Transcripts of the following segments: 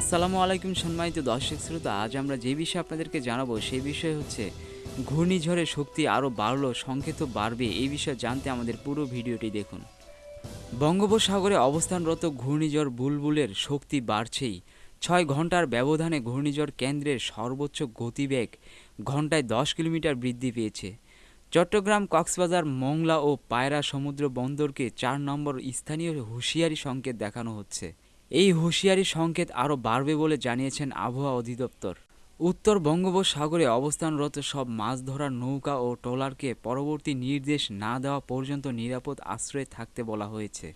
আসসালামু আলাইকুম সম্মানিত দর্শক শ্রোতা, আজ আমরা যে বিষয়ে আপনাদেরকে জানাব সেই বিষয় হচ্ছে ঘূর্ণিঝড়ের শক্তি আরও বাড়লো, সংকেত বাড়বে, এই বিষয়ে জানতে আমাদের পুরো ভিডিওটি দেখুন। বঙ্গোপসাগরে অবস্থানরত ঘূর্ণিঝড় বুলবুলের শক্তি বাড়ছেই। ছয় ঘণ্টার ব্যবধানে ঘূর্ণিঝড় কেন্দ্রের সর্বোচ্চ গতিবেগ ঘন্টায় দশ কিলোমিটার বৃদ্ধি পেয়েছে। চট্টগ্রাম, কক্সবাজার, মংলা ও পায়রা সমুদ্র বন্দরকে চার নম্বর স্থানীয় হুঁশিয়ারি সংকেত দেখানো হচ্ছে। এই হুঁশিয়ারি সংকেত আরও বাড়বে বলে জানিয়েছেন আবহাওয়া অধিদপ্তর। উত্তর বঙ্গোপসাগরে অবস্থানরত সব মাছ ধরার নৌকা ও ট্রলারকে পরবর্তী নির্দেশ না দেওয়া পর্যন্ত নিরাপদ আশ্রয়ে থাকতে বলা হয়েছে।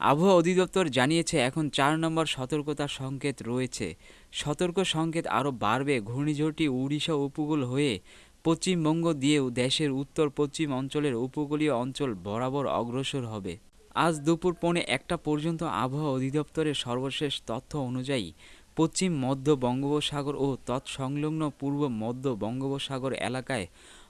আবহাওয়া অধিদপ্তর জানিয়েছে, এখন চার নম্বর সতর্কতা সংকেত রয়েছে। সতর্ক সংকেত আরও বাড়বে। ঘূর্ণিঝড়টি উড়িষ্যা উপকূল হয়ে পশ্চিমবঙ্গ দিয়েও দেশের উত্তর পশ্চিম অঞ্চলের উপকূলীয় অঞ্চল বরাবর অগ্রসর হবে। আজ দুপুর পৌনে একটা পর্যন্ত আবহাওয়া অধিদপ্তরের সর্বশেষ তথ্য অনুযায়ী পশ্চিম, মধ্য বঙ্গোপসাগর ও তৎসংলগ্ন পূর্ব, মধ্য বঙ্গোপসাগর এলাকায়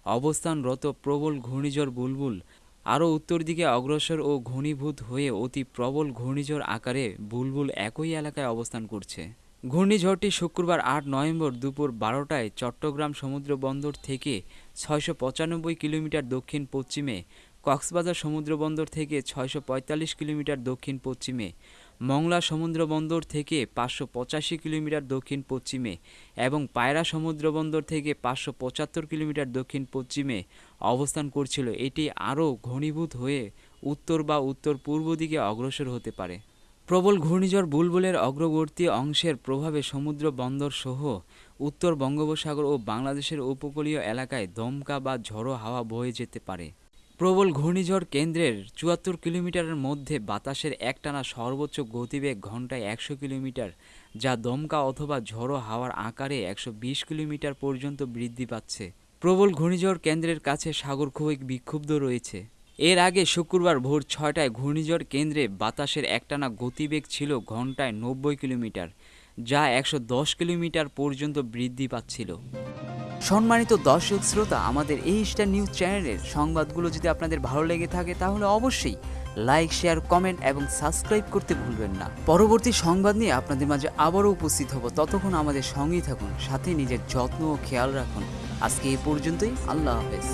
অবস্থানরত প্রবল ঘূর্ণিঝড় বুলবুল আরও উত্তর দিকে অগ্রসর ও ঘনীভূত হয়ে অতি প্রবল ঘূর্ণিঝড় আকারে বুলবুল একই এলাকায় অবস্থান করছে। ঘূর্ণিঝড়টি শুক্রবার আট নভেম্বর দুপুর বারোটায় চট্টগ্রাম সমুদ্র বন্দর থেকে ছয়শো পঁচানব্বই কিলোমিটার দক্ষিণ পশ্চিমে কক্সবাজার সমুদ্রবন্দর থেকে ছয়শো পঁয়তাল্লিশ কিলোমিটার দক্ষিণ পশ্চিমে, মংলা সমুদ্রবন্দর থেকে পাঁচশো পঁচাশি কিলোমিটার দক্ষিণ পশ্চিমে এবং পায়রা সমুদ্রবন্দর থেকে পাঁচশো পঁচাত্তর কিলোমিটার দক্ষিণ পশ্চিমে অবস্থান করছিল। এটি আরও ঘনীভূত হয়ে উত্তর বা উত্তর পূর্ব দিকে অগ্রসর হতে পারে। প্রবল ঘূর্ণিঝড় বুলবুলের অগ্রবর্তী অংশের প্রভাবে সমুদ্র বন্দর সহ উত্তর বঙ্গোপসাগর ও বাংলাদেশের উপকূলীয় এলাকায় দমকা বা ঝড়ো হাওয়া বয়ে যেতে পারে। প্রবল ঘূর্ণিঝড় কেন্দ্রের চুয়াত্তর কিলোমিটারের মধ্যে বাতাসের একটানা সর্বোচ্চ গতিবেগ ঘন্টায় একশো কিলোমিটার, যা দমকা অথবা ঝড়ো হাওয়ার আকারে একশো বিশ কিলোমিটার পর্যন্ত বৃদ্ধি পাচ্ছে। প্রবল ঘূর্ণিঝড় কেন্দ্রের কাছে সাগর খুবই বিক্ষুব্ধ রয়েছে। এর আগে শুক্রবার ভোর ছয়টায় ঘূর্ণিঝড় কেন্দ্রে বাতাসের একটানা গতিবেগ ছিল ঘন্টায় নব্বই কিলোমিটার, যা একশো দশ কিলোমিটার পর্যন্ত বৃদ্ধি পাচ্ছিল। সম্মানিত দর্শক শ্রোতা, আমাদের এই স্টার নিউজ চ্যানেলের সংবাদগুলো যদি আপনাদের ভালো লেগে থাকে, তাহলে অবশ্যই লাইক, শেয়ার, কমেন্ট এবং সাবস্ক্রাইব করতে ভুলবেন না। পরবর্তী সংবাদ নিয়ে আপনাদের মাঝে আবারও উপস্থিত হব। ততক্ষণ আমাদের সঙ্গেই থাকুন, সাথে নিজের যত্ন ও খেয়াল রাখুন। আজকে এই পর্যন্তই, আল্লাহ হাফেজ।